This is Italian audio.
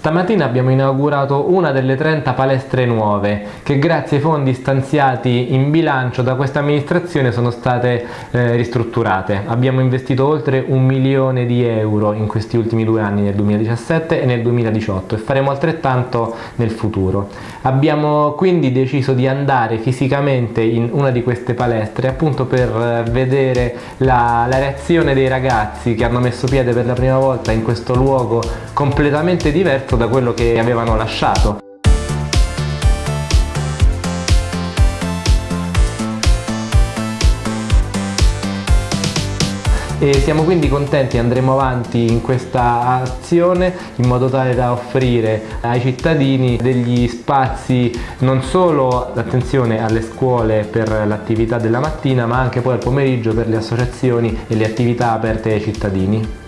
Stamattina abbiamo inaugurato una delle 30 palestre nuove che grazie ai fondi stanziati in bilancio da questa amministrazione sono state eh, ristrutturate. Abbiamo investito oltre un milione di euro in questi ultimi due anni, nel 2017 e nel 2018 e faremo altrettanto nel futuro. Abbiamo quindi deciso di andare fisicamente in una di queste palestre appunto per eh, vedere la, la reazione dei ragazzi che hanno messo piede per la prima volta in questo luogo completamente diverso da quello che avevano lasciato. e siamo quindi contenti andremo avanti in questa azione in modo tale da offrire ai cittadini degli spazi non solo attenzione alle scuole per l'attività della mattina ma anche poi al pomeriggio per le associazioni e le attività aperte ai cittadini